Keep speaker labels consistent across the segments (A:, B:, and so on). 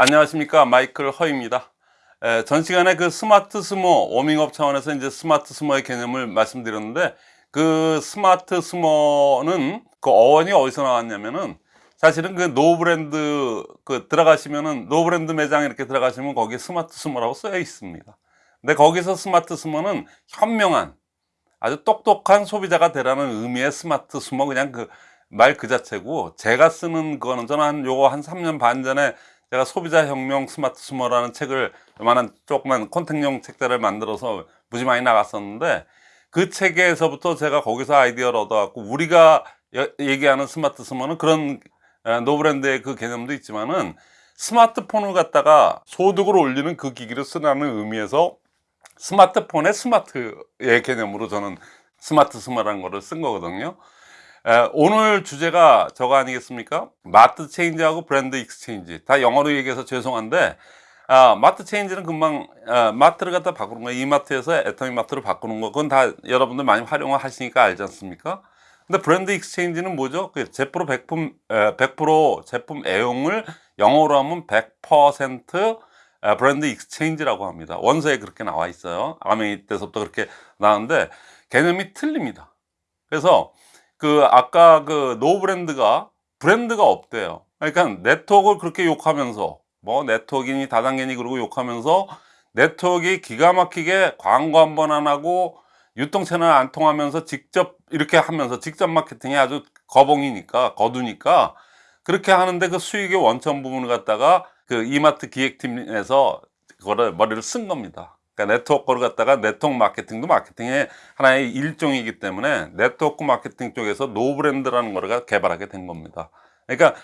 A: 안녕하십니까. 마이클 허입니다. 에, 전 시간에 그 smartsumer 워밍업 차원에서 이제 smartsumer의 개념을 말씀드렸는데 그 smartsumer는 그 어원이 어디서 나왔냐면은 사실은 그 노브랜드 그 들어가시면은 노브랜드 매장 이렇게 들어가시면 거기에 smartsumer라고 쓰여 있습니다. 근데 거기서 smartsumer는 현명한 아주 똑똑한 소비자가 되라는 의미의 smartsumer 그냥 그 말그 자체고 제가 쓰는 그거는 저는 한 요거 한 3년 반 전에 제가 소비자 혁명 smartsumer라는 책을 요만한 조그만 contact용 책자를 만들어서 무지 많이 나갔었는데 그 책에서부터 제가 거기서 아이디어를 얻어갖고 우리가 여- 얘기하는 smartsumer는 그런 에, 노브랜드의 그 개념도 있지만은 스마트폰을 갖다가 소득을 올리는 그 기기를 쓰라는 의미에서 스마트폰의 smart의 개념으로 저는 smartsumer라는 거를 쓴 거거든요 에, 오늘 주제가 저거 아니겠습니까? mart change하고 brand exchange 다 영어로 얘기해서 죄송한데 아, mart change는 금방 아, 마트를 갖다 바꾸는 거예요 이마트에서 애터미 마트로 바꾸는 거 그건 다 여러분들 많이 활용을 하시니까 알지 않습니까? 근데 brand exchange는 뭐죠? 그 100%, 에, 100% 제품 애용을 영어로 하면 100% 에, brand exchange라고 합니다 원서에 그렇게 나와 있어요 암웨이 때서부터 그렇게 나왔는데 개념이 틀립니다 그래서 그 아까 그 no brand가 브랜드가 없대요 그러니까 네트워크를 그렇게 욕하면서 뭐 네트워크니 다단계니 그러고 욕하면서 네트워크가 기가 막히게 광고 한 번 안 하고 유통 채널 안 통하면서 직접 이렇게 하면서 직접 마케팅이 아주 거봉이니까 거두니까 그렇게 하는데 그 수익의 원천 부분을 갖다가 그 이마트 기획팀에서 그거를 머리를 쓴 겁니다. 그러니까 네트워크를 갖다가 네트워크 마케팅도 마케팅의 하나의 일종이기 때문에 네트워크 마케팅 쪽에서 노브랜드라는 거를 개발하게 된 겁니다. 그러니까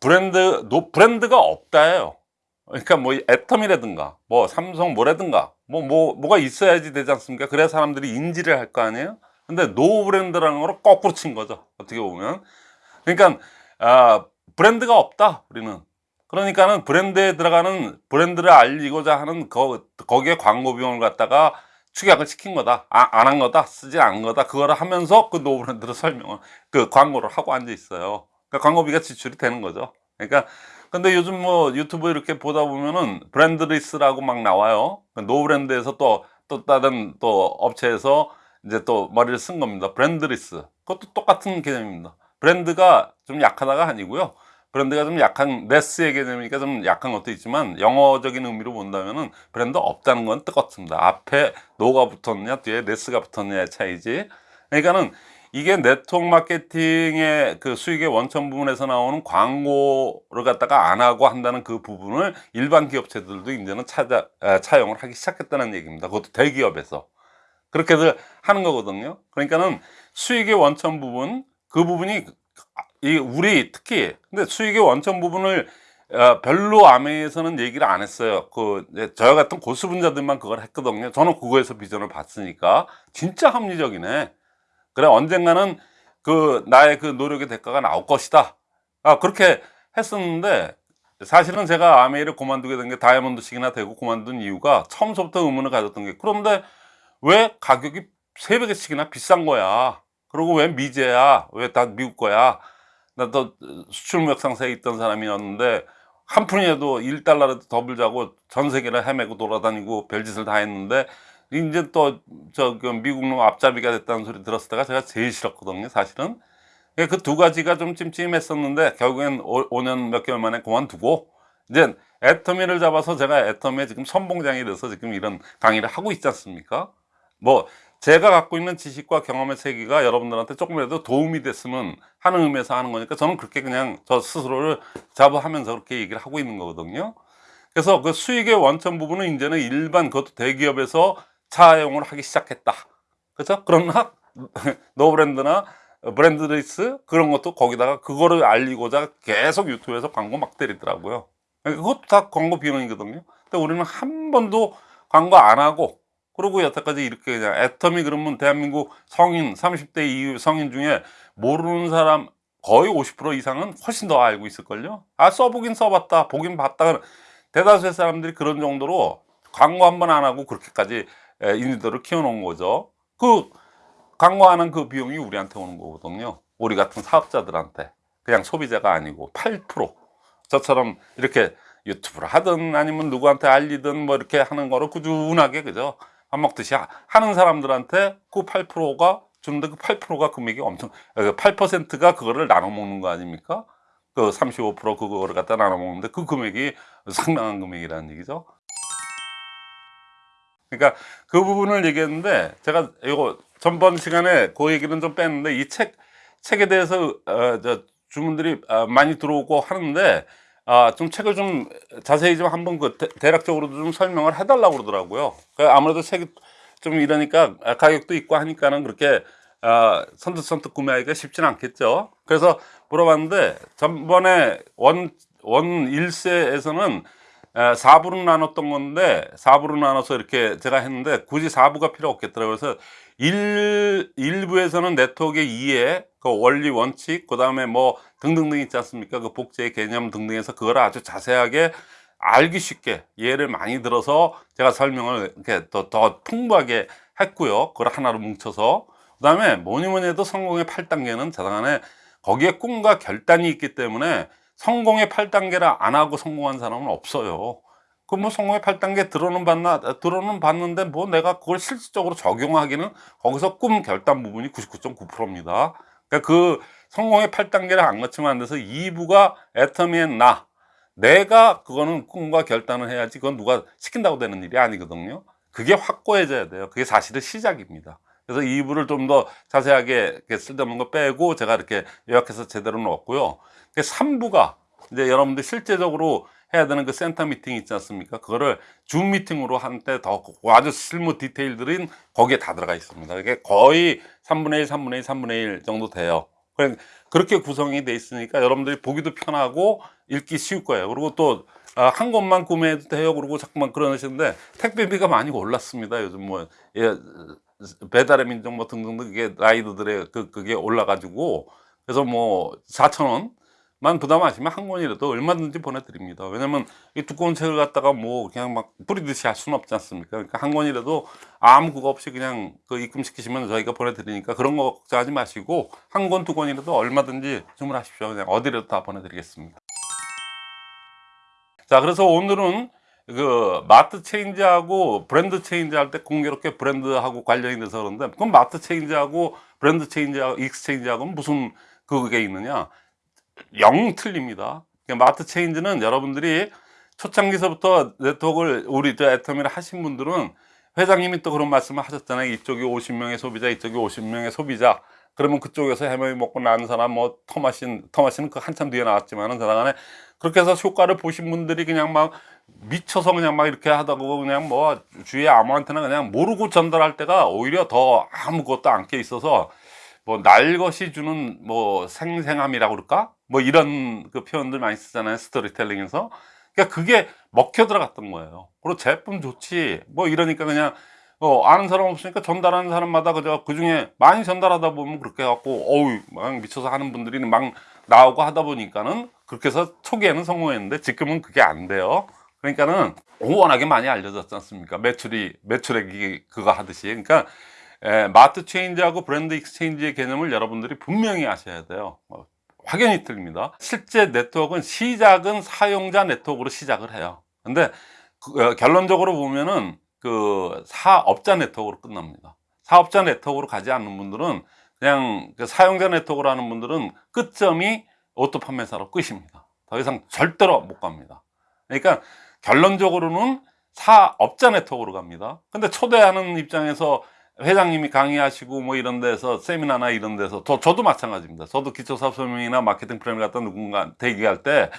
A: 브랜드 no brand가 없다예요. 그러니까 뭐 애터미라든가 뭐 삼성 뭐라든가 뭐 뭐 뭐, 가 있어야지 되지 않습니까? 그래야 사람들이 인지를 할 거 아니에요. 근데 no brand라는 거를 거꾸로 친 거죠. 어떻게 보면. 그러니까 아, 브랜드가 없다. 우리는. 그러니까는 브랜드에 들어가는 브랜드를 알리고자 하는 거, 거기에 광고 비용을 갖다가 축약을 시킨 거다. 아, 안 한 거다. 쓰지 않은 거다. 그거를 하면서 그 no brand를 설명을 그 광고를 하고 앉아 있어요. 그러니까 광고비가 지출이 되는 거죠. 그러니까 근데 요즘 뭐 유튜브 이렇게 보다 보면은 brandless라고 막 나와요. 노브랜드에서 또, 또 다른 또 업체에서 이제 또 머리를 쓴 겁니다. brandless. 그것도 똑같은 개념입니다. 브랜드가 좀 약하다가 아니고요. 브랜드가 좀 약한, less의 개념이니까 좀 약한 것도 있지만 영어적인 의미로 본다면 은 브랜드 없다는 건 똑같습니다. 앞에 no가 붙었냐, 뒤에 less가 붙었냐의 차이지. 그러니까는 이게 네트워크 마케팅의 그 수익의 원천 부분에서 나오는 광고를 갖다가 안 하고 한다는 그 부분을 일반 기업체들도 이제는 찾아, 아, 차용을 하기 시작했다는 얘기입니다. 그것도 대기업에서. 그렇게들 하는 거거든요. 그러니까는 수익의 원천 부분, 그 부분이 이 우리 특히 근데 수익의 원천 부분을 어, 별로 아메에서는 얘기를 안 했어요. 그 저와 같은 고수 분자들만 그걸 했거든요. 저는 그거에서 비전을 봤으니까 진짜 합리적이네. 그래 언젠가는 그 나의 그 노력의 대가가 나올 것이다. 아 그렇게 했었는데 사실은 제가 아메이를 그만두게 된 게 다이아몬드식이나 되고 그만둔 이유가 처음부터 의문을 가졌던 게 그런데 왜 가격이 세 배씩이나 비싼 거야? 그리고 왜 미제야? 왜 다 미국 거야? 나또 수출무역 상세에 있던 사람이었는데 한 푼이라도 1달러라도 더 불자고 전 세계를 헤매고 돌아다니고 별짓을 다 했는데 이제 또저그 미국 놈 앞잡이가 됐다는 소리 들었을 때가 제가 제일 싫었거든요 사실은. 그 두 가지가 좀 찜찜했었는데 결국엔 오, 5년 몇 개월 만에 그만두고 이제 애터미를 잡아서 제가 애터미에 지금 선봉장이 돼서 지금 이런 강의를 하고 있지 않습니까? 뭐 제가 갖고 있는 지식과 경험의 세계가 여러분들한테 조금이라도 도움이 됐으면 하는 의미에서 하는 거니까 저는 그렇게 그냥 저 스스로를 자부하면서 그렇게 얘기를 하고 있는 거거든요 그래서 그 수익의 원천 부분은 이제는 일반 그것도 대기업에서 차용을 하기 시작했다. 그렇죠? 그러나 노브랜드나 브랜드리스 그런 것도 거기다가 그거를 알리고자 계속 유튜브에서 광고 막 때리더라고요. 그것도 다 광고 비용이거든요. 근데 우리는 한 번도 광고 안 하고 그리고 여태까지 이렇게 그냥 애터미 그러면 대한민국 성인 30대 이후 성인 중에 모르는 사람 거의 50% 이상은 훨씬 더 알고 있을걸요. 아 써보긴 써봤다 보긴 봤다 대다수의 사람들이 그런 정도로 광고 한 번 안 하고 그렇게까지 인지도를 키워놓은 거죠. 그 광고하는 그 비용이 우리한테 오는 거거든요. 우리 같은 사업자들한테 그냥 소비자가 아니고 8% 저처럼 이렇게 유튜브를 하든 아니면 누구한테 알리든 뭐 이렇게 하는 거를 꾸준하게 그죠 밥 먹듯이 하- 하는 사람들한테 그 8%가 주는데 그 8%가 금액이 엄청 8%가 그거를 나눠 먹는 거 아닙니까? 그 35% 그거를 갖다 나눠 먹는데 그 금액이 상당한 금액이라는 얘기죠. 그러니까 그 부분을 얘기했는데 제가 이거 전번 시간에 그 얘기는 좀 뺐는데 이 책 책에 대해서 어, 저 주문들이 어, 많이 들어오고 하는데 아, 좀 책을 좀 자세히 좀 한번 그 대, 대략적으로도 좀 설명을 해달라고 그러더라고요. 그 아무래도 책이 좀 이러니까 아, 가격도 있고 하니까는 그렇게 아, 선뜻선뜻 구매하기가 쉽지는 않겠죠. 그래서 물어봤는데 전번에 원, 원 1세에서는 4부로 나눴던 건데 4부로 나눠서 이렇게 제가 했는데 굳이 4부가 필요 없겠더라고요. 그래서 1, 1부에서는 네트워크의 이해, 그 원리 원칙, 그 다음에 뭐 등등등 있지 않습니까? 그 복제의 개념 등등해서 그걸 아주 자세하게 알기 쉽게 예를 많이 들어서 제가 설명을 이렇게 더, 더 풍부하게 했고요. 그걸 하나로 뭉쳐서. 그 다음에 뭐니 뭐니 해도 성공의 8단계는 자당안에 거기에 꿈과 결단이 있기 때문에 성공의 8단계를 안 하고 성공한 사람은 없어요. 그뭐 성공의 8단계 들어는 봤나 들어는 봤는데 뭐 내가 그걸 실질적으로 적용하기는 거기서 꿈 결단 부분이 99.9%입니다. 그러니까 그 성공의 8단계를 안 거치면 안 돼서 2부가 애터미의 나 내가 그거는 꿈과 결단을 해야지 그건 누가 시킨다고 되는 일이 아니거든요. 그게 확고해져야 돼요. 그게 사실은 시작입니다. 그래서 2부를 좀 더 자세하게 쓸데없는 거 빼고 제가 이렇게 요약해서 제대로 넣었고요. 3부가 이제 여러분들 실제적으로 해야 되는 그 센터 미팅 있지 않습니까? 그거를 줌 미팅으로 한때 더 아주 실무 디테일들은 거기에 다 들어가 있습니다. 이게 거의 3분의 1, 3분의 1, 3분의 1 정도 돼요. 그렇게 구성이 돼 있으니까 여러분들이 보기도 편하고 읽기 쉬울 거예요. 그리고 또 아, 한 권만 구매해도 돼요. 그러고 자꾸만 그러시는데 택배비가 많이 올랐습니다. 요즘 뭐 예, 배달의 민족 뭐 등등등 그게 라이더들의 그 그게 올라가지고 그래서 뭐 4천 원 만 부담하시면 한 권이라도 얼마든지 보내드립니다. 왜냐면 이 두꺼운 책을 갖다가 뭐 그냥 막 뿌리듯이 할 수는 없지 않습니까? 그러니까 한 권이라도 아무 그거 없이 그냥 그 입금시키시면 저희가 보내드리니까 그런 거 걱정하지 마시고 한 권 두 권이라도 얼마든지 주문하십시오. 그냥 어디라도 다 보내드리겠습니다. 자, 그래서 오늘은 그 마트 change하고 브랜드 change 할 때 공교롭게 브랜드하고 관련이 돼서 그런데 그럼 마트 change하고 브랜드 change하고 exchange하고는 무슨 그게 있느냐? 영 틀립니다. 그러니까 마트 체인지는 여러분들이 초창기서부터 네트워크를 우리 저 애터미를 하신 분들은 회장님이 또 그런 말씀을 하셨잖아요. 이쪽이 50명의 소비자, 이쪽이 50명의 소비자. 그러면 그쪽에서 해명이 먹고 나는 사람 뭐 터마신 터마신은 그 한참 뒤에 나왔지만은 그나간에 그렇게 해서 효과를 보신 분들이 그냥 막 미쳐서 그냥 막 이렇게 하다고 그냥 뭐 주위에 아무한테나 그냥 모르고 전달할 때가 오히려 더 아무것도 안껴 있어서 뭐 날 것이 주는 뭐 생생함이라고 그럴까? 뭐 이런 그 표현들 많이 쓰잖아요 스토리텔링에서. 그러니까 그게 먹혀 들어갔던 거예요. 그리고 제품 좋지. 뭐 이러니까 그냥 어, 아는 사람 없으니까 전달하는 사람마다 그저 그 중에 많이 전달하다 보면 그렇게 해갖고 어우 막 미쳐서 하는 분들이 막 나오고 하다 보니까는 그렇게 해서 초기에는 성공했는데 지금은 그게 안 돼요. 그러니까는 워낙에 많이 알려졌지 않습니까? 매출이 매출액이 그거 하듯이. 그러니까 에, 마트 change하고 브랜드 exchange의 개념을 여러분들이 분명히 아셔야 돼요 뭐, 확연히 틀립니다 실제 네트워크는 시작은 사용자 네트워크로 시작을 해요 근데 그, 어, 결론적으로 보면은 그 사업자 네트워크로 끝납니다. 사업자 네트워크로 가지 않는 분들은 그냥 그 사용자 네트워크로 하는 분들은 끝점이 오토 판매사로 끝입니다. 더 이상 절대로 못 갑니다. 그러니까 결론적으로는 사업자 네트워크로 갑니다. 근데 초대하는 입장에서 회장님이 강의하시고 뭐 이런 데서 세미나나 이런 데서 저, 저도 마찬가지입니다. 저도 기초사업 설명이나 마케팅 플랜 갖다 누군가 얘기할 때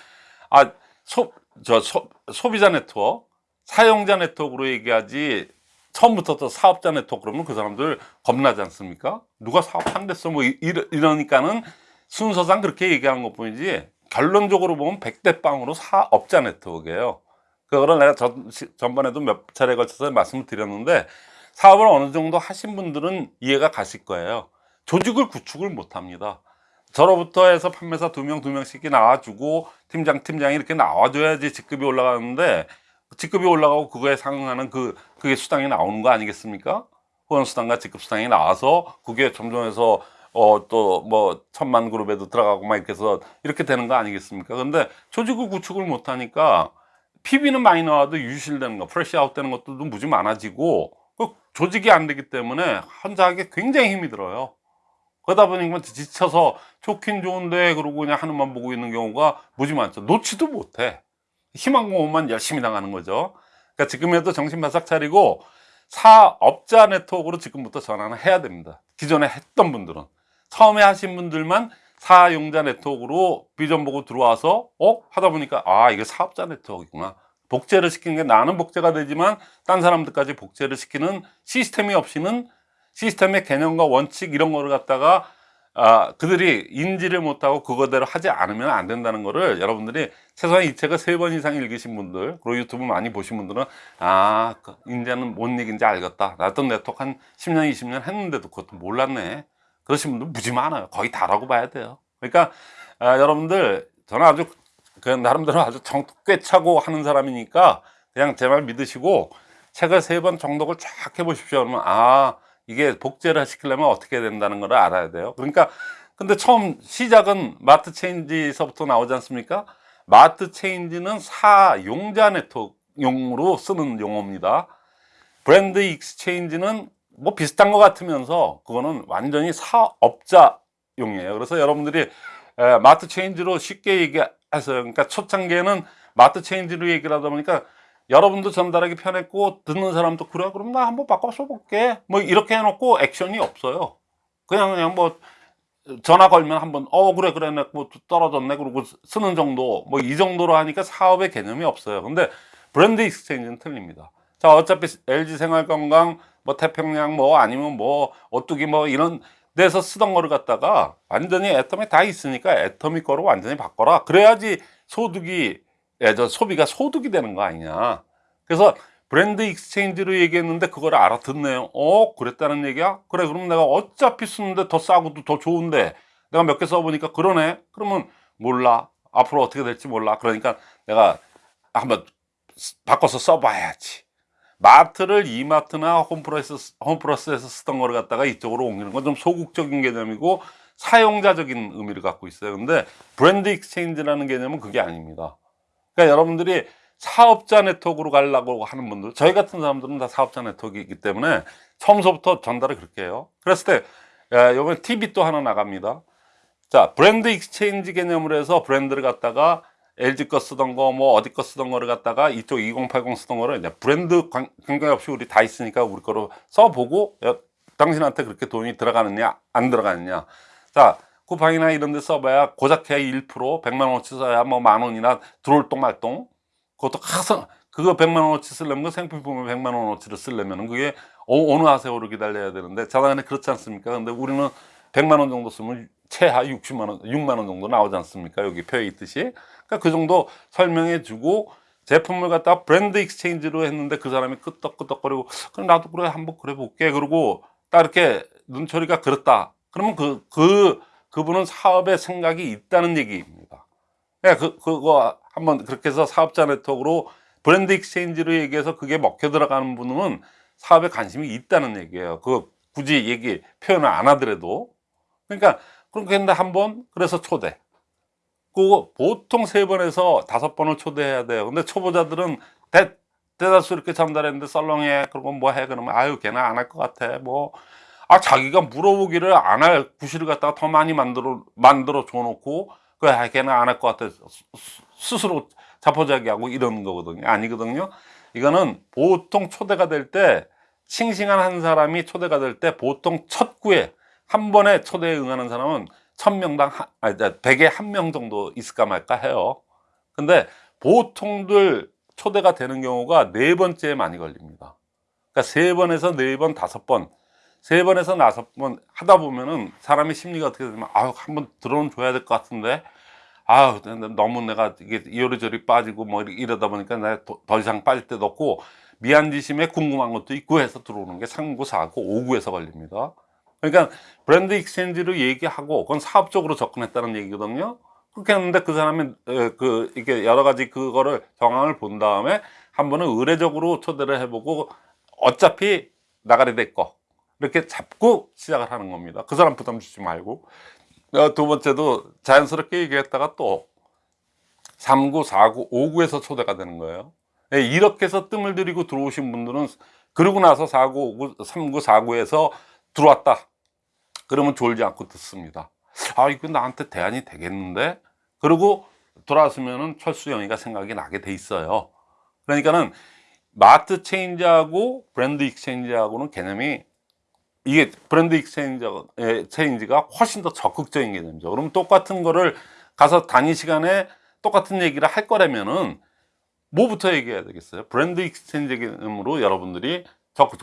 A: 아, 소, 저, 소, 소비자 네트워크 사용자 네트워크로 얘기하지 처음부터 또 사업자 네트워크 그러면 그 사람들 겁나지 않습니까? 누가 사업한댔어 뭐 이러, 니까는 순서상 그렇게 얘기하는 것 뿐이지 결론적으로 보면 백대 빵으로 사업자 네트워크예요 그거를 내가 전, 전번에도 몇 차례 걸쳐서 말씀을 드렸는데 사업을 어느 정도 하신 분들은 이해가 가실 거예요 조직을 구축을 못 합니다 저로부터 해서 판매사 두 명 두 명씩 나와주고 팀장 팀장이 이렇게 나와줘야지 직급이 올라가는데 직급이 올라가고 그거에 상응하는 그 그게 수당이 나오는 거 아니겠습니까? 후원 수당과 직급 수당이 나와서 그게 점점 해서 어 또 뭐 천만 그룹에도 들어가고 막 이렇게 해서 이렇게 되는 거 아니겠습니까? 근데 조직을 구축을 못 하니까 PV는 많이 나와도 유실되는 거, flush out 되는 것도 무지 많아지고 그 조직이 안 되기 때문에 혼자 하기 굉장히 힘이 들어요. 그러다 보니까 지쳐서 좋긴 좋은데 그러고 그냥 하늘만 보고 있는 경우가 무지 많죠. 놓지도 못해. 희망 고문만 열심히 나가는 거죠. 그러니까 지금에도 정신 바싹 차리고 사업자 네트워크로 지금부터 전환을 해야 됩니다. 기존에 했던 분들은 처음에 하신 분들만 사용자 네트워크로 비전 보고 들어와서 어 하다 보니까 아 이게 사업자 네트워크구나 복제를 시키는 게 나는 복제가 되지만 딴 사람들까지 복제를 시키는 시스템이 없이는 시스템의 개념과 원칙 이런 거를 갖다가 아, 그들이 인지를 못하고 그거대로 하지 않으면 안 된다는 거를 여러분들이 최소한 이 책을 세 번 이상 읽으신 분들 그리고 유튜브 많이 보신 분들은 아 그, 이제는 뭔 얘기인지 알겠다. 나도 네트워크 한 10년 20년 했는데도 그것도 몰랐네. 그러신 분들 무지 많아요. 거의 다라고 봐야 돼요. 그러니까 아, 여러분들 저는 아주 그 나름대로 아주 정꽤 차고 하는 사람이니까 그냥 제 말 믿으시고 책을 세 번 정독을 쫙 해보십시오. 그러면 아 이게 복제를 시키려면 어떻게 된다는 걸 알아야 돼요. 그러니까 근데 처음 시작은 마트 change서부터 나오지 않습니까? 마트 change는 사용자 네트워크용으로 쓰는 용어입니다. 브랜드 exchange는 뭐 비슷한 것 같으면서 그거는 완전히 사업자용이에요. 그래서 여러분들이 에, 마트 change로 쉽게 얘기 해서 그러니까 초창기에는 마트 change로 얘기를 하다 보니까 여러분도 전달하기 편했고 듣는 사람도 그래 그럼 나 한번 바꿔 써볼게. 뭐 이렇게 해놓고 액션이 없어요. 그냥 그냥 뭐 전화 걸면 한번 어 그래 그래 뭐 떨어졌네 그러고 쓰는 정도. 뭐 이 정도로 하니까 사업의 개념이 없어요. 근데 브랜드 exchange는 틀립니다. 자 어차피 LG 생활건강 뭐 태평양 뭐 아니면 뭐 오뚜기 뭐 이런 데서 쓰던 거를 갖다가 완전히 애터미 다 있으니까 애터미 거로 완전히 바꿔라. 그래야지 소득이 예, 저 소비가 소득이 되는 거 아니냐. 그래서 브랜드 exchange로 얘기했는데 그걸 알아듣네요. 어 그랬다는 얘기야? 그래 그럼 내가 어차피 쓰는데 더 싸고도 더 좋은데 내가 몇 개 써보니까 그러네. 그러면 몰라. 앞으로 어떻게 될지 몰라. 그러니까 내가 한번 바꿔서 써봐야지 마트를 이마트나 홈플러스, 홈플러스에서 쓰던 거를 갖다가 이쪽으로 옮기는 건 좀 소극적인 개념이고 사용자적인 의미를 갖고 있어요. 근데 브랜드 exchange라는 개념은 그게 아닙니다. 그러니까 여러분들이 사업자 네트워크로 가려고 하는 분들 저희 같은 사람들은 다 사업자 네트워크이기 때문에 처음서부터 전달을 그렇게 해요. 그랬을 때 이번에 팁 또 하나 나갑니다. 자 브랜드 exchange 개념으로 해서 브랜드를 갖다가 LG 거 쓰던 거 뭐 어디 거 쓰던 거를 갖다가 이쪽 2080 쓰던 거를 이제 브랜드 관- 관계없이 우리 다 있으니까 우리 거로 써보고 야, 당신한테 그렇게 돈이 들어가느냐 안 들어가느냐. 자 쿠팡이나 이런 데 써봐야 고작해야 1% 100만 원어치 써야 뭐 만 원이나 들어올 똥말똥 그것도 항상 그거 100만 원어치 쓰려면 그 생필품을 100만 원어치를 쓰려면 그게 어, 어느 하세요를 기다려야 되는데 자당에 그렇지 않습니까? 근데 우리는 100만 원 정도 쓰면 최하 60만 원 6만 원 정도 나오지 않습니까? 여기 표에 있듯이 그러니까 그 정도 설명해 주고 제품을 갖다가 브랜드 exchange로 했는데 그 사람이 끄떡끄떡거리고 그럼 나도 그래 한번 그래 볼게 그러고 딱 이렇게 눈초리가 그렇다 그러면 그, 그, 그분은 사업에 생각이 있다는 얘기입니다. 예, 그, 그거 한번 그렇게 해서 사업자 네트워크로 브랜드 exchange로 얘기해서 그게 먹혀 들어가는 분은 사업에 관심이 있다는 얘기예요. 그 굳이 얘기, 표현을 안 하더라도. 그러니까, 그렇게 했는데 한 번, 그래서 초대. 그거 보통 세 번에서 다섯 번을 초대해야 돼요. 근데 초보자들은 대, 대다수 이렇게 전달했는데 썰렁해. 그러고 뭐 해? 그러면 아유, 걔는 안 할 것 같아. 뭐. 아, 자기가 물어보기를 안 할 구실을 갖다가 더 많이 만들어, 만들어 줘 놓고, 그, 아, 걔는 안 할 것 같아. 스스로 자포자기하고 이러는 거거든요. 아니거든요. 이거는 보통 초대가 될 때, 싱싱한 한 사람이 초대가 될 때 보통 첫 구에 한 번에 초대에 응하는 사람은 천명당 아니, 100에 한 명 정도 있을까 말까 해요. 근데 보통들 초대가 되는 경우가 네 번째에 많이 걸립니다. 그러니까 세 번에서 네 번, 다섯 번, 세 번에서 다섯 번 하다 보면은 사람의 심리가 어떻게 되면 아유 한번 들어는 줘야 될 것 같은데 아유 너무 내가 이게 이리저리 빠지고 뭐 이러다 보니까 내가 더, 더 이상 빠질 데도 없고 미안지심에 궁금한 것도 있고 해서 들어오는 게 3구, 4구, 5구에서 걸립니다. 그러니까 브랜드 exchange로 얘기하고 그건 사업적으로 접근했다는 얘기거든요. 그렇게 했는데 그 사람이 에, 그 이게 여러 가지 그거를 정황을 본 다음에 한 번은 의례적으로 초대를 해보고 어차피 나가리 될거 이렇게 잡고 시작을 하는 겁니다. 그 사람 부담 주지 말고 어, 두 번째도 자연스럽게 얘기했다가 또 3구, 4구, 5구에서 초대가 되는 거예요. 예, 이렇게 해서 뜸을 들이고 들어오신 분들은 그러고 나서 4구, 5구, 3구, 4구에서 들어왔다. 그러면 졸지 않고 듣습니다. 아, 이거 나한테 대안이 되겠는데? 그리고 돌아왔으면은 철수영이가 생각이 나게 돼 있어요. 그러니까는 마트 change하고 브랜드 exchange하고는 개념이 이게 브랜드 exchange가 훨씬 더 적극적인 개념이죠. 그럼 똑같은 거를 가서 단위 시간에 똑같은 얘기를 할 거라면은 뭐부터 얘기해야 되겠어요? 브랜드 exchange 개념으로 여러분들이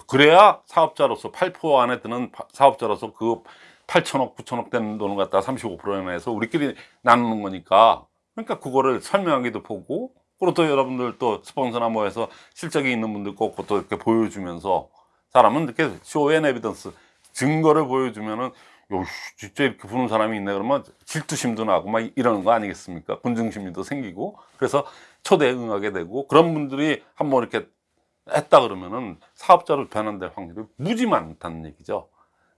A: 그래야 사업자로서 8% 안에 드는 파- 사업자로서 그 8천억, 9천억 되는 돈을 갖다 35%에 해서 우리끼리 나누는 거니까. 그러니까 그거를 설명하기도 보고 그리고 또 여러분들 또 스폰서나 뭐 해서 실적이 있는 분들 꼭 또 이렇게 보여주면서 사람은 이렇게 show and evidence 증거를 보여주면은 요 진짜 이렇게 부는 사람이 있네 그러면 질투심도 나고 막 이러는 거 아니겠습니까? 군중심리도 생기고. 그래서 초대에 응하게 되고 그런 분들이 한번 이렇게 했다 그러면은 사업자로 변환될 확률이 무지 많다는 얘기죠.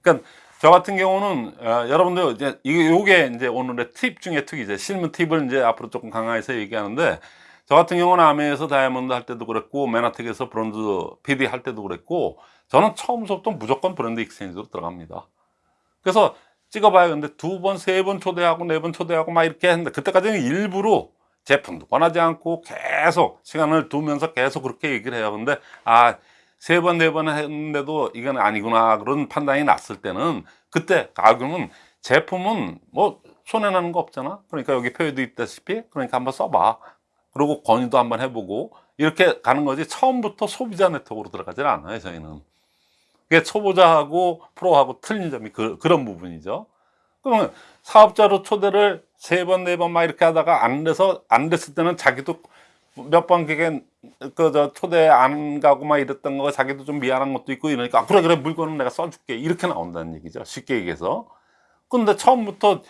A: 그러니까 저 같은 경우는 어, 여러분들 이제 이게 이제 오늘의 팁 중에 팁이죠. 실무 팁을 이제 앞으로 조금 강화해서 얘기하는데 저 같은 경우는 아메에서 다이아몬드 할 때도 그랬고 맨하텍에서 브론즈 PD 할 때도 그랬고 저는 처음부터 무조건 브랜드 exchange로 들어갑니다. 그래서 찍어봐요. 근데 두 번, 세 번 초대하고 네 번 초대하고 막 이렇게 했는데 그때까지는 일부러 제품도 권하지 않고 계속 시간을 두면서 계속 그렇게 얘기를 해요. 근데 아, 세 번, 네 번 했는데도 이건 아니구나. 그런 판단이 났을 때는 그때, 아, 그러면 제품은 뭐 손해나는 거 없잖아. 그러니까 여기 표에도 있다시피 그러니까 한번 써봐. 그리고 건의도 한번 해보고 이렇게 가는 거지 처음부터 소비자 네트워크로 들어가질 않아요. 저희는. 그게 초보자하고 프로하고 틀린 점이 그, 그런 부분이죠. 그러면 사업자로 초대를 세 번, 네 번 막 이렇게 하다가 안 돼서, 안 됐을 때는 자기도 몇 번 그게, 그, 저, 초대 안 가고 막 이랬던 거 자기도 좀 미안한 것도 있고 이러니까, 아, 그래, 그래, 물건은 내가 써줄게. 이렇게 나온다는 얘기죠. 쉽게 얘기해서. 근데 처음부터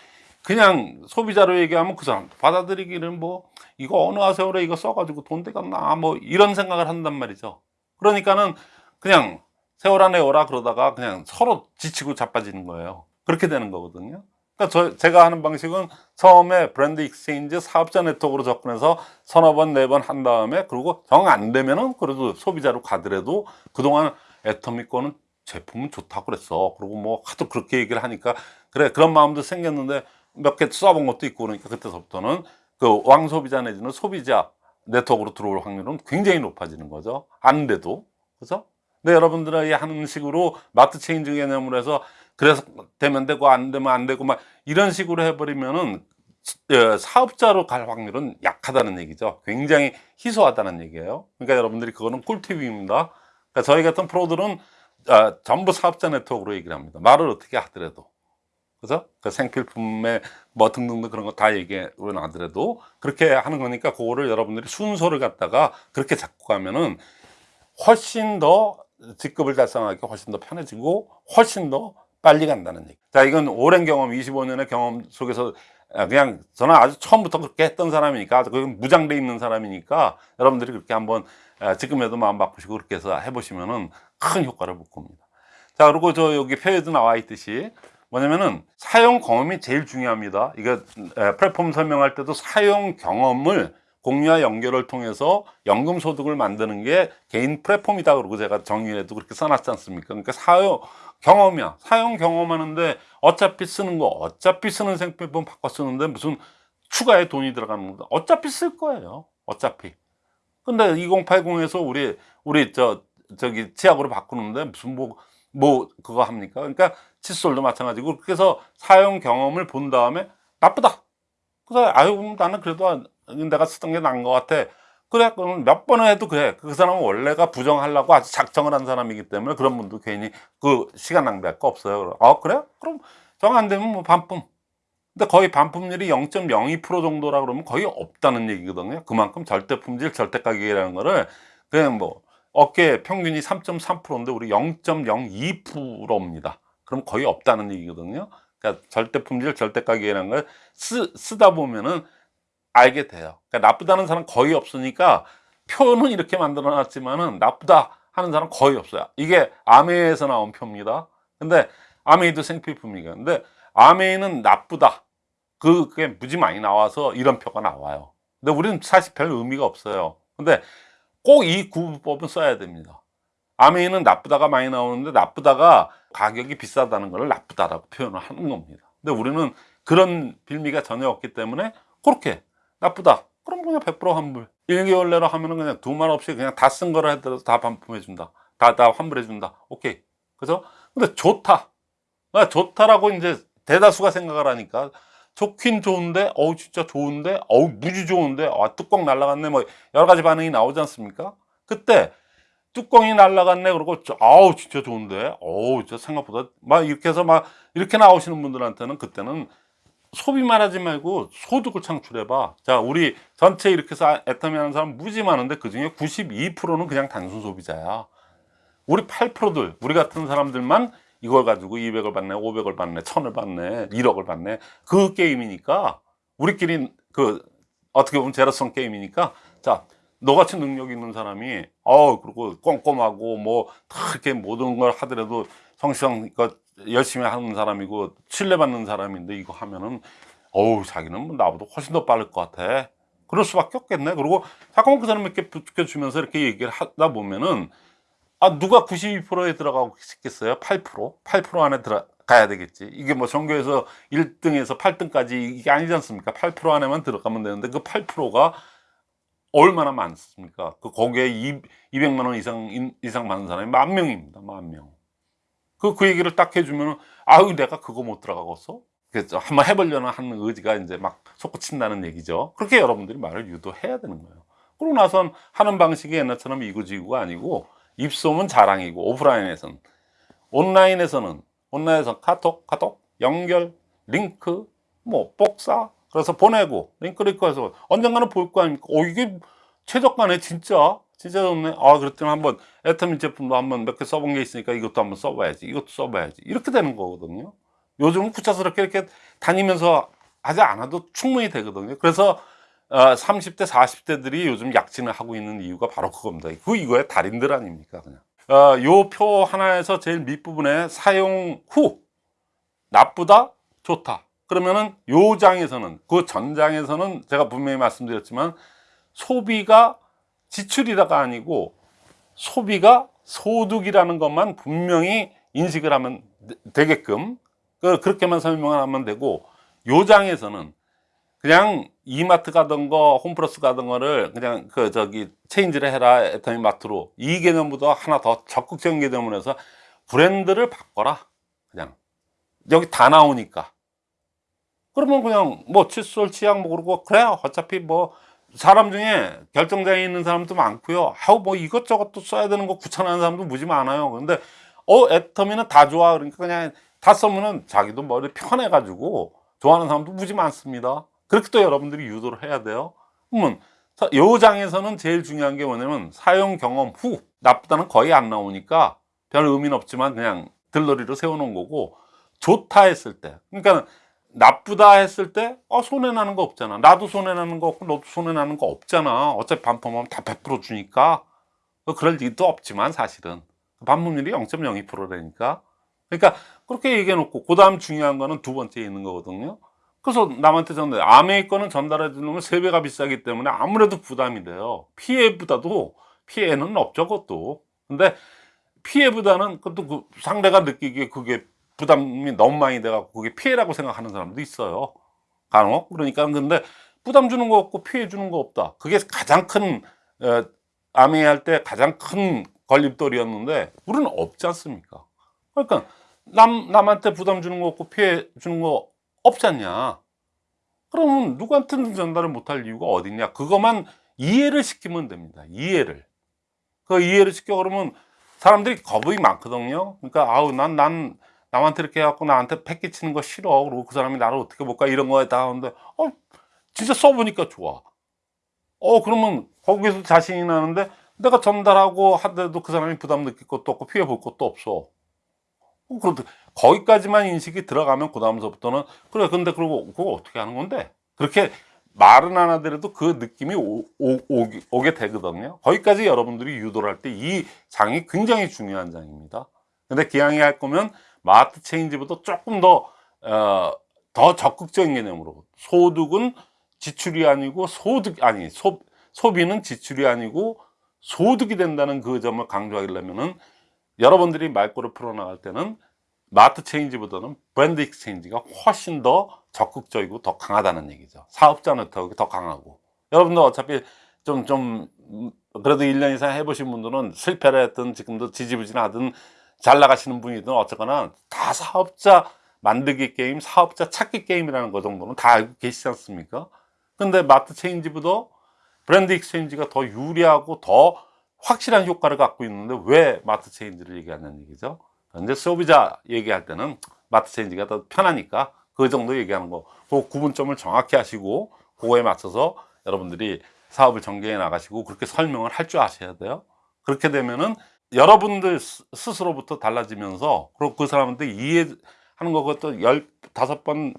A: 그냥 소비자로 얘기하면 그 사람 받아들이기는 뭐, 이거 어느 하세요래 이거 써가지고 돈 되겠나. 뭐, 이런 생각을 한단 말이죠. 그러니까는 그냥 세월아 네월아 그러다가 그냥 서로 지치고 자빠지는 거예요. 그렇게 되는 거거든요. 그러니까 저, 제가 하는 방식은 처음에 브랜드 exchange 사업자 네트워크로 접근해서 서너 번, 네 번 한 다음에 그리고 정 안 되면은 그래도 소비자로 가더라도 그동안 애터미 거는 제품은 좋다고 그랬어. 그리고 뭐 하도 그렇게 얘기를 하니까 그래 그런 마음도 생겼는데 몇 개 써본 것도 있고 그러니까 그때서부터는 그 왕소비자 내지는 소비자 네트워크로 들어올 확률은 굉장히 높아지는 거죠. 안 돼도. 그죠? 근데 여러분들이 하는 식으로 마트 체인지 개념으로 해서 그래서 되면 되고 안 되면 안 되고 막 이런 식으로 해버리면은 예, 사업자로 갈 확률은 약하다는 얘기죠. 굉장히 희소하다는 얘기예요. 그러니까 여러분들이 그거는 꿀팁입니다. 그러니까 저희 같은 프로들은 아, 전부 사업자 네트워크로 얘기를 합니다. 말을 어떻게 하더라도. 그죠? 그 생필품에 뭐 등등등 그런 거 다 얘기를 하더라도 그렇게 하는 거니까 그거를 여러분들이 순서를 갖다가 그렇게 잡고 가면은 훨씬 더 직급을 달성하기 훨씬 더 편해지고 훨씬 더 빨리 간다는 얘기. 자, 이건 오랜 경험, 25년의 경험 속에서 아, 그냥 저는 아주 처음부터 그렇게 했던 사람이니까, 그건 무장돼 있는 사람이니까 여러분들이 그렇게 한번 아, 지금에도 마음 바꾸시고 그렇게 해서 해보시면은 큰 효과를 볼 겁니다. 자, 그리고 저 여기 표에도 나와 있듯이 뭐냐면은 사용 경험이 제일 중요합니다. 이거 에, 플랫폼 설명할 때도 사용 경험을 공유와 연결을 통해서 연금 소득을 만드는 게 개인 플랫폼이다 그러고 제가 정의에도 그렇게 써놨지 않습니까? 그러니까 사용 경험이야. 사용 경험하는데 어차피 쓰는 거, 어차피 쓰는 생필품 바꿔 쓰는데 무슨 추가에 돈이 들어가는 거 어차피 쓸 거예요. 어차피. 근데 2080에서 우리 우리 저 저기 치약으로 바꾸는데 무슨 뭐뭐 그거 합니까? 그러니까 칫솔도 마찬가지고 그래서 사용 경험을 본 다음에 나쁘다. 그래서 아유 나는 그래도 내가 쓰던 게 나은 것 같아. 그래 그럼 몇 번을 해도 그래. 그 사람은 원래가 부정하려고 아주 작정을 한 사람이기 때문에 그런 분도 괜히 그 시간 낭비할 거 없어요. 아 그래? 그럼 정 안 되면 뭐 반품. 근데 거의 반품률이 0.02% 정도라 그러면 거의 없다는 얘기거든요. 그만큼 절대 품질, 절대 가격이라는 거를 그냥 뭐 어깨 평균이 3.3%인데 우리 0.02%입니다. 그럼 거의 없다는 얘기거든요. 그러니까 절대 품질, 절대 가격이라는 걸 쓰, 쓰다 보면은 알게 돼요. 그러니까 나쁘다는 사람 거의 없으니까 표는 이렇게 만들어 놨지만은 나쁘다 하는 사람 거의 없어요. 이게 아메이에서 나온 표입니다. 근데 아메이도 생필품이니까. 근데 아메이는 나쁘다. 그, 그게 무지 많이 나와서 이런 표가 나와요. 근데 우리는 사실 별 의미가 없어요. 근데 꼭 이 구분법은 써야 됩니다. 아메이는 나쁘다가 많이 나오는데 나쁘다가 가격이 비싸다는 걸 나쁘다라고 표현을 하는 겁니다. 근데 우리는 그런 빌미가 전혀 없기 때문에 그렇게 나쁘다. 그럼 그냥 100% 환불. 1개월 내로 하면은 그냥 두말 없이 그냥 다 쓴 거라 하더라도 다 반품해 준다. 다, 다 환불해 준다. 오케이. 그죠? 근데 좋다. 아, 좋다라고 이제 대다수가 생각을 하니까 좋긴 좋은데, 어우, 진짜 좋은데, 어우, 무지 좋은데, 아, 뚜껑 날라갔네. 뭐, 여러 가지 반응이 나오지 않습니까? 그때, 뚜껑이 날라갔네. 그러고, 저, 아우, 진짜 좋은데, 어우, 저 생각보다, 막 이렇게 해서 막, 이렇게 나오시는 분들한테는 그때는 소비만 하지 말고 소득을 창출해봐. 자, 우리 전체 이렇게 해서 애터미 하는 사람 무지 많은데 그 중에 92%는 그냥 단순 소비자야. 우리 8%들, 우리 같은 사람들만 이걸 가지고 200을 받네, 500을 받네, 1000을 받네, 1억을 받네. 그 게임이니까 우리끼리 그 어떻게 보면 제로성 게임이니까 자, 너같이 능력 있는 사람이 어 그리고 꼼꼼하고 뭐 다 이렇게 모든 걸 하더라도 성실한 그 열심히 하는 사람이고 신뢰받는 사람인데 이거 하면은 어우 자기는 뭐 나보다 훨씬 더 빠를 것 같아. 그럴 수밖에 없겠네. 그리고 자꾸만 그 사람 이렇게 부추겨주면서 이렇게 얘기를 하다 보면은 아 누가 92%에 들어가고 싶겠어요? 8% 8% 안에 들어가야 되겠지. 이게 뭐 전교에서 1등에서 8등까지 이게 아니지 않습니까? 8% 안에만 들어가면 되는데 그 8%가 얼마나 많습니까? 그 거기에 200만 원 이상 인- 이상 받는 사람이 만 명입니다. 만 명. 그, 그 얘기를 딱 해주면은, 아유, 내가 그거 못 들어가겠어? 그래서 한번 해보려는 하는 의지가 이제 막 솟구친다는 얘기죠. 그렇게 여러분들이 말을 유도해야 되는 거예요. 그러고 나선 하는 방식이 옛날처럼 이구지구가 아니고, 입소문 자랑이고, 오프라인에서는. 온라인에서는, 온라인에서 카톡, 카톡, 연결, 링크, 뭐, 복사, 그래서 보내고, 링크, 링크 해서 언젠가는 볼 거 아닙니까? 어, 이게 최저가네, 진짜. 진짜 좋네. 아, 그랬더니 한번 애터미 제품도 한번 몇 개 써본 게 있으니까 이것도 한번 써봐야지. 이것도 써봐야지. 이렇게 되는 거거든요. 요즘은 구차스럽게 이렇게 다니면서 하지 않아도 충분히 되거든요. 그래서 어, 30대, 40대들이 요즘 약진을 하고 있는 이유가 바로 그겁니다. 그 이거의 달인들 아닙니까, 그냥. 어, 요표 하나에서 제일 밑부분에 사용 후 나쁘다, 좋다. 그러면은 요 장에서는 그 전장에서는 제가 분명히 말씀드렸지만 소비가 지출이다가 아니고 소비가 소득이라는 것만 분명히 인식을 하면 되- 되게끔 그- 그렇게만 설명을 하면 되고 요 장에서는 그냥 이마트 가던 거 홈플러스 가던 거를 그냥 그 저기 체인지를 해라 애터미 마트로 이 개념보다 하나 더 적극적인 개념을 해서 브랜드를 바꿔라. 그냥. 여기 다 나오니까. 그러면 그냥 뭐 칫솔 치약 뭐 그러고 그래 어차피 뭐 사람 중에 결정장애 있는 사람도 많고요. 아우 뭐 이것저것 또 써야 되는 거 귀찮아하는 사람도 무지 많아요. 근데 어 애터미는 다 좋아. 그러니까 그냥 다 쓰면은 자기도 머리 편해 가지고 좋아하는 사람도 무지 많습니다. 그렇게 또 여러분들이 유도를 해야 돼요. 그러면 자, 요 장에서는 제일 중요한 게 뭐냐면 사용 경험 후 나쁘다는 거의 안 나오니까 별 의미는 없지만 그냥 들러리로 세워놓은 거고 좋다 했을 때. 그러니까 나쁘다 했을 때 어, 손해 나는 거 없잖아. 나도 손해 나는 거 없고 너도 손해 나는 거 없잖아. 어차피 반품하면 다 100% 주니까. 어, 그럴 일도 없지만 사실은. 반품률이 0.02%라니까. 그러니까 그렇게 얘기해 놓고 그 다음 중요한 거는 두 번째 있는 거거든요. 그래서 남한테 전달 아메이 거는 전달해 주는 건 세배가 비싸기 때문에 아무래도 부담이 돼요. 피해보다도 피해는 없죠 그것도. 근데 피해보다는 그것도 그 상대가 느끼기에 그게 부담이 너무 많이 돼갖고 그게 피해라고 생각하는 사람도 있어요. 간혹 그러니까 근데 부담 주는 거 없고 피해 주는 거 없다. 그게 가장 큰 어, 아메이 할 때 가장 큰 걸림돌이었는데 우리는 없지 않습니까? 그러니까 남 남한테 부담 주는 거 없고 피해 주는 거 없지 않냐? 그러면 누구한테는 전달을 못할 이유가 어딨냐? 그것만 이해를 시키면 됩니다. 이해를. 그 이해를 시켜 그러면 사람들이 겁이 많거든요. 그러니까 아우 난난 남한테 이렇게 해갖고 나한테 패 끼치는 거 싫어. 그리고 그 사람이 나를 어떻게 볼까 이런 거에 다 하는데 어 진짜 써보니까 좋아. 어 그러면 거기서 자신이 나는데 내가 전달하고 하더라도 그 사람이 부담 느낄 것도 없고 피해 볼 것도 없어. 어, 그런데 거기까지만 인식이 들어가면 그 다음서부터는 그래 근데 그러고 그거 어떻게 하는 건데 그렇게 말은 안 하더라도 그 느낌이 오, 오, 오게, 오게 되거든요 거기까지 여러분들이 유도를 할 때 이 장이 굉장히 중요한 장입니다 근데 기왕에 할 거면 마트 change보다 조금 더, 어, 더 적극적인 개념으로 소득은 지출이 아니고 소득 아니 소, 소비는 지출이 아니고 소득이 된다는 그 점을 강조하려면은 여러분들이 말꼬를 풀어나갈 때는 마트 change보다는 브랜드 exchange가 훨씬 더 적극적이고 더 강하다는 얘기죠. 사업자 네트워크가 더 강하고. 여러분들 어차피 좀, 좀, 음, 그래도 1년 이상 해보신 분들은 실패를 했든 지금도 지지부진하든 잘 나가시는 분이든 어쨌거나 다 사업자 만들기 게임, 사업자 찾기 게임이라는 거 정도는 다 알고 계시지 않습니까? 근데 마트 change보다 브랜드 exchange가 더 유리하고 더 확실한 효과를 갖고 있는데 왜 마트 change를 얘기하는 얘기죠? 근데 소비자 얘기할 때는 마트 change가 더 편하니까 그 정도 얘기하는 거. 그 구분점을 정확히 하시고 그거에 맞춰서 여러분들이 사업을 전개해 나가시고 그렇게 설명을 할 줄 아셔야 돼요. 그렇게 되면은 여러분들 스- 스스로부터 달라지면서 그리고 그 사람한테 이해하는 것도 열 다섯 번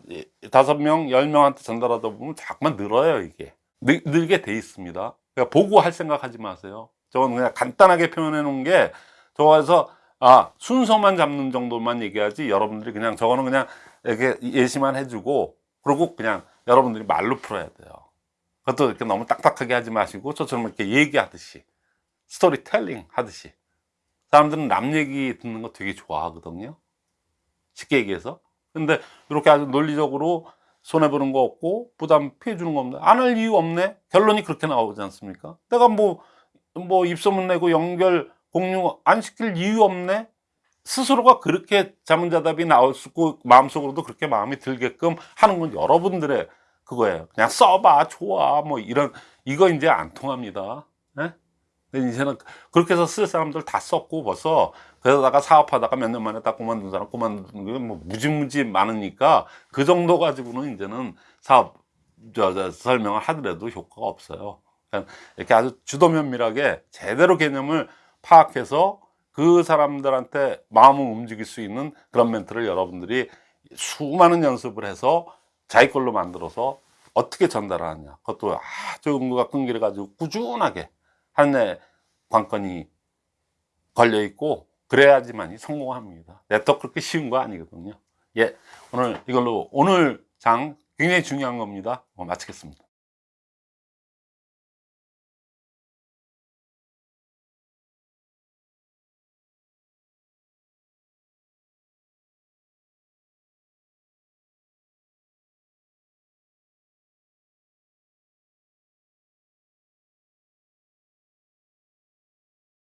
A: 다섯 명 열 명한테 전달하다 보면 자꾸만 늘어요 이게 늘, 늘게 돼 있습니다. 그러니까 보고 할 생각 하지 마세요. 저건 그냥 간단하게 표현해 놓은 게 좋아서 아 순서만 잡는 정도만 얘기하지 여러분들이 그냥 저거는 그냥 이렇게 예시만 해주고 그리고 그냥 여러분들이 말로 풀어야 돼요. 그것도 이렇게 너무 딱딱하게 하지 마시고 저처럼 이렇게 얘기하듯이 스토리텔링 하듯이 사람들은 남 얘기 듣는 거 되게 좋아하거든요. 쉽게 얘기해서. 근데 이렇게 아주 논리적으로 손해보는 거 없고 부담 피해주는 거 없네. 안할 이유 없네. 결론이 그렇게 나오지 않습니까? 내가 뭐, 뭐 입소문 내고 연결 공유 안 시킬 이유 없네. 스스로가 그렇게 자문자답이 나올 수 있고 마음속으로도 그렇게 마음이 들게끔 하는 건 여러분들의 그거예요. 그냥 써봐, 좋아, 뭐 이런 이거 이제 안 통합니다. 예? 이제는 그렇게 해서 쓸 사람들 다 썼고 벌써 그러다가 사업하다가 몇 년 만에 딱 그만둔 사람 그만둔 게뭐 무지무지 많으니까 그 정도 가지고는 이제는 사업 저, 저, 설명을 하더라도 효과가 없어요. 그냥 이렇게 아주 주도 면밀하게 제대로 개념을 파악해서 그 사람들한테 마음을 움직일 수 있는 그런 멘트를 여러분들이 수많은 연습을 해서 자기 걸로 만들어서 어떻게 전달하느냐 그것도 아주 응고가 끈기를 가지고 꾸준하게 하는 관건이 걸려 있고 그래야지만이 성공합니다. 네트워크 그렇게 쉬운 거 아니거든요. 예, 오늘 이걸로 오늘 장 굉장히 중요한 겁니다. 어, 마치겠습니다.